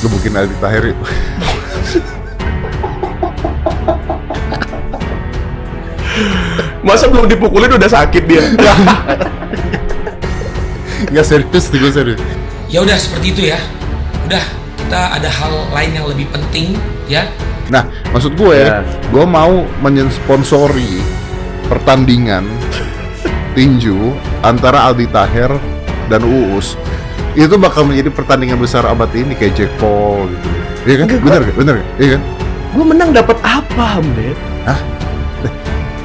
gebukin Aldi Tahir yuk. Masa belum dipukulin udah sakit dia? Nggak serius nih gue serius. Ya udah seperti itu ya. Udah, kita ada hal lain yang lebih penting ya. Nah, maksud gue, Ya. gue mau mensponsori pertandingan tinju antara Aldi Taher dan Uus. Itu bakal menjadi pertandingan besar abad ini kayak Jack Paul gitu. Iya kan? Enggak, Bener gak? Bener gak? Iya kan? Gue menang dapat apa, Mbak?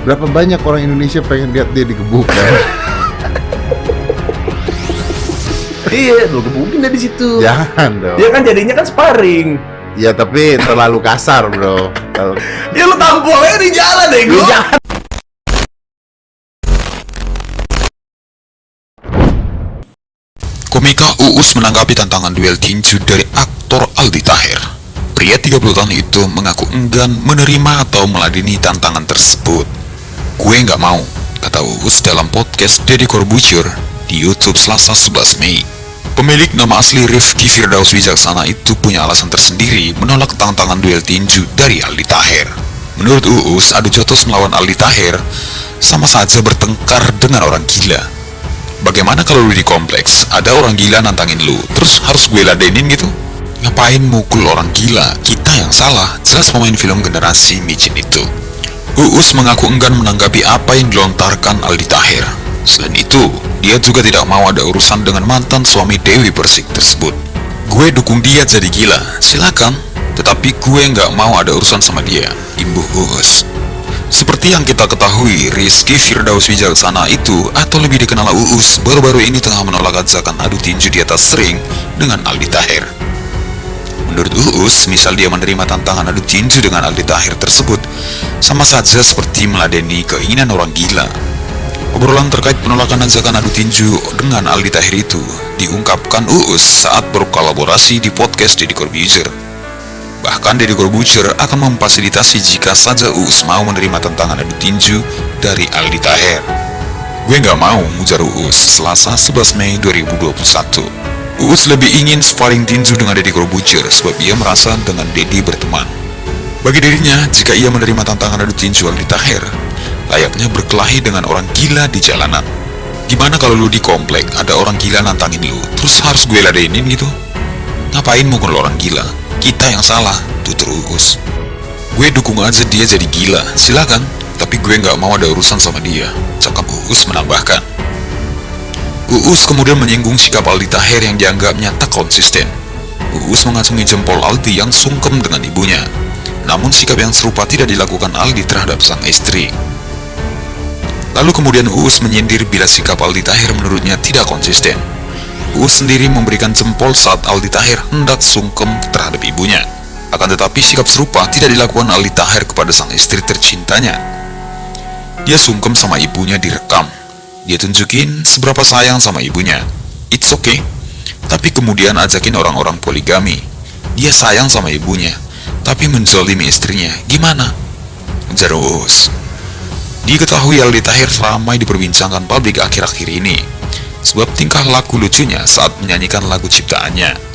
Berapa banyak orang Indonesia pengen lihat dia digebuk kan? Iya, lu gebukin dari situ. Jangan dong. Dia kan jadinya kan sparring. Ya tapi terlalu kasar bro. Ya lu tampolnya di jalan deh, gue. Komika Uus menanggapi tantangan duel tinju dari aktor Aldi Taher. Pria 30 tahun itu mengaku enggan menerima atau meladeni tantangan tersebut. Gue nggak mau, kata Uus dalam podcast Deddy Corbuzier di YouTube Selasa 11 Mei. Pemilik nama asli Rifki Firdaus Wijaksana itu punya alasan tersendiri menolak tantangan duel tinju dari Aldi Taher. Menurut Uus, adu jotos melawan Aldi Taher sama saja bertengkar dengan orang gila. Bagaimana kalau lu di kompleks, ada orang gila nantangin lu, terus harus gue ladenin gitu? Ngapain mukul orang gila? Kita yang salah, jelas pemain film generasi micin itu. Uus mengaku enggan menanggapi apa yang dilontarkan Aldi Tahir. Selain itu, dia juga tidak mau ada urusan dengan mantan suami Dewi Persik tersebut. Gue dukung dia jadi gila, silakan. Tetapi gue nggak mau ada urusan sama dia, imbuh Uus. Seperti yang kita ketahui, Rizky Firdaus Wijaksana itu, atau lebih dikenal Uus, baru-baru ini tengah menolak ajakan adu tinju di atas ring dengan Aldi Tahir. Menurut Uus, misal dia menerima tantangan adu tinju dengan Aldi Tahir tersebut, sama saja seperti meladeni keinginan orang gila. Obrolan terkait penolakan ajakan adu tinju dengan Aldi Tahir itu diungkapkan Uus saat berkolaborasi di podcast Deddy Corbuzier. Bahkan Deddy Corbuzier akan memfasilitasi jika saja Uus mau menerima tantangan adu tinju dari Aldi Taher. Gue nggak mau, ujar Uus, Selasa 11 Mei 2021. Uus lebih ingin sparring tinju dengan Deddy Corbuzier sebab ia merasa dengan Deddy berteman. Bagi dirinya, jika ia menerima tantangan adu tinju Aldi Taher, layaknya berkelahi dengan orang gila di jalanan. Gimana kalau lu di komplek, ada orang gila nantangin lu, terus harus gue ladenin gitu? Ngapain mukul orang gila? Kita yang salah, tutur Uus. Gue dukung aja dia jadi gila, silakan. Tapi gue nggak mau ada urusan sama dia, cakap Uus menambahkan. Uus kemudian menyinggung sikap Aldi Taher yang dianggapnya tak konsisten. Uus mengacungi jempol Aldi yang sungkem dengan ibunya. Namun sikap yang serupa tidak dilakukan Aldi terhadap sang istri. Lalu kemudian Uus menyindir bila sikap Aldi Tahir menurutnya tidak konsisten. Uus sendiri memberikan jempol saat Aldi Tahir hendak sungkem terhadap ibunya. Akan tetapi sikap serupa tidak dilakukan Aldi Tahir kepada sang istri tercintanya. Dia sungkem sama ibunya direkam. Dia tunjukin seberapa sayang sama ibunya. It's okay. Tapi kemudian ajakin orang-orang poligami. Dia sayang sama ibunya, tapi menzolimi istrinya. Gimana? Ujar Uus. Diketahui Aldi Tahir ramai diperbincangkan publik akhir-akhir ini sebab tingkah laku lucunya saat menyanyikan lagu ciptaannya.